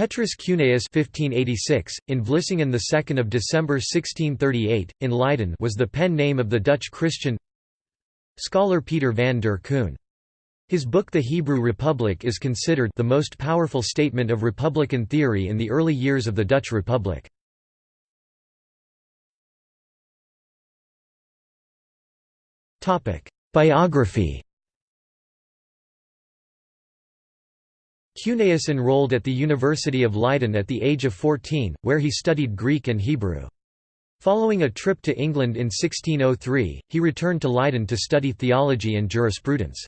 Petrus Cuneus 1586, in Vlissingen 2 December 1638, in Leiden was the pen name of the Dutch Christian scholar Peter van der Kuun. His book The Hebrew Republic is considered the most powerful statement of republican theory in the early years of the Dutch Republic. Biography Cuneus enrolled at the University of Leiden at the age of 14, where he studied Greek and Hebrew. Following a trip to England in 1603, he returned to Leiden to study theology and jurisprudence.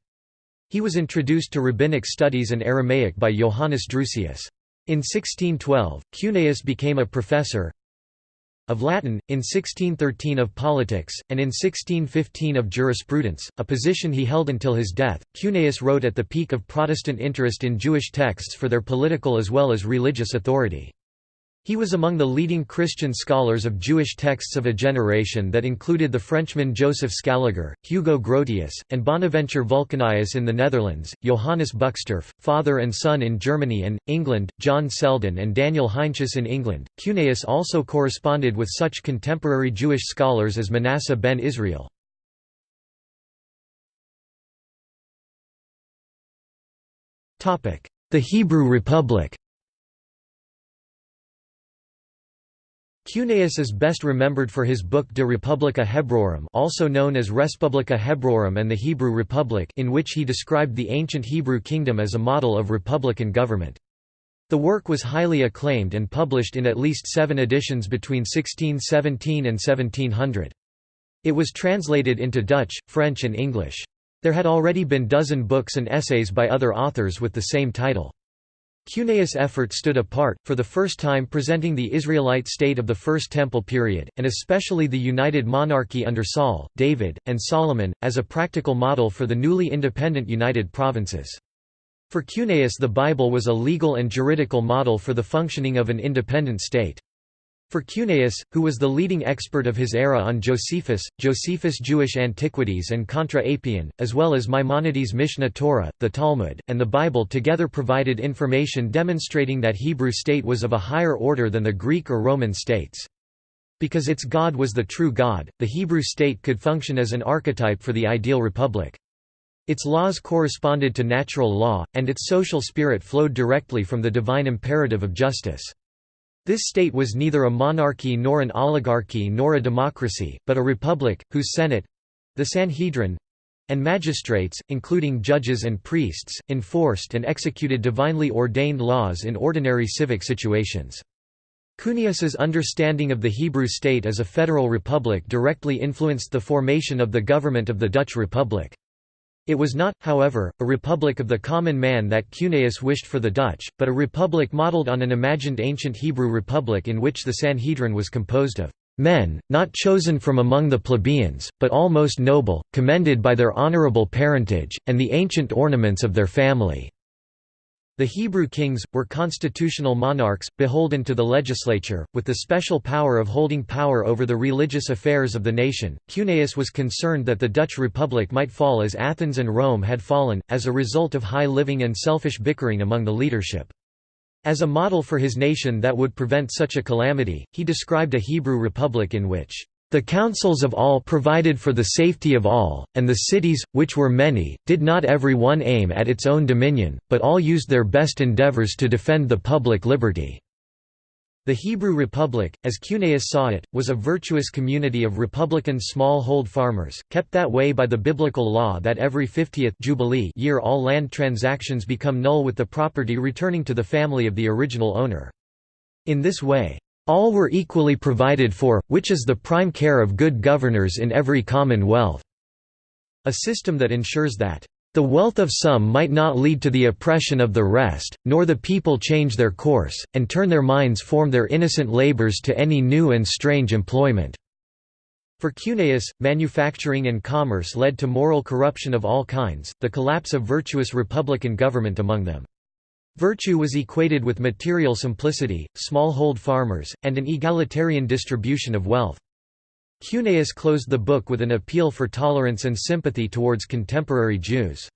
He was introduced to rabbinic studies and Aramaic by Johannes Drusius. In 1612, Cuneus became a professor of Latin, in 1613 of politics, and in 1615 of jurisprudence, a position he held until his death. Cuneus wrote at the peak of Protestant interest in Jewish texts for their political as well as religious authority. He was among the leading Christian scholars of Jewish texts of a generation that included the Frenchman Joseph Scaliger, Hugo Grotius, and Bonaventure Vulcanius in the Netherlands, Johannes Buxtorf, father and son in Germany and, England, John Selden and Daniel Heinsius in England. Cuneus also corresponded with such contemporary Jewish scholars as Manasseh ben Israel. The Hebrew Republic Cuneus is best remembered for his book De Republica Hebraeorum also known as Respublica Hebraeorum and the Hebrew Republic in which he described the ancient Hebrew kingdom as a model of republican government. The work was highly acclaimed and published in at least seven editions between 1617 and 1700. It was translated into Dutch, French and English. There had already been dozen books and essays by other authors with the same title. Cuneus' effort stood apart, for the first time presenting the Israelite state of the First Temple period, and especially the united monarchy under Saul, David, and Solomon, as a practical model for the newly independent United Provinces. For Cuneus the Bible was a legal and juridical model for the functioning of an independent state. For Cuneus, who was the leading expert of his era on Josephus, Josephus' Jewish Antiquities and Contra Apion, as well as Maimonides' Mishneh Torah, the Talmud, and the Bible together provided information demonstrating that Hebrew state was of a higher order than the Greek or Roman states. Because its God was the true God, the Hebrew state could function as an archetype for the ideal republic. Its laws corresponded to natural law, and its social spirit flowed directly from the divine imperative of justice. This state was neither a monarchy nor an oligarchy nor a democracy, but a republic, whose senate—the Sanhedrin—and magistrates, including judges and priests, enforced and executed divinely ordained laws in ordinary civic situations. Cuneus's understanding of the Hebrew state as a federal republic directly influenced the formation of the government of the Dutch Republic. It was not, however, a republic of the common man that Cuneus wished for the Dutch, but a republic modelled on an imagined ancient Hebrew republic in which the Sanhedrin was composed of men, not chosen from among the plebeians, but almost noble, commended by their honourable parentage, and the ancient ornaments of their family. The Hebrew kings, were constitutional monarchs, beholden to the legislature, with the special power of holding power over the religious affairs of the nation. Cuneus was concerned that the Dutch Republic might fall as Athens and Rome had fallen, as a result of high living and selfish bickering among the leadership. As a model for his nation that would prevent such a calamity, he described a Hebrew republic in which the councils of all provided for the safety of all, and the cities, which were many, did not every one aim at its own dominion, but all used their best endeavors to defend the public liberty." The Hebrew Republic, as Cuneus saw it, was a virtuous community of republican small-hold farmers, kept that way by the biblical law that every 50th jubilee year all land transactions become null with the property returning to the family of the original owner. In this way, all were equally provided for, which is the prime care of good governors in every commonwealth." A system that ensures that, "...the wealth of some might not lead to the oppression of the rest, nor the people change their course, and turn their minds form their innocent labours to any new and strange employment." For Cuneus, manufacturing and commerce led to moral corruption of all kinds, the collapse of virtuous republican government among them. Virtue was equated with material simplicity, small-hold farmers, and an egalitarian distribution of wealth. Cuneus closed the book with an appeal for tolerance and sympathy towards contemporary Jews.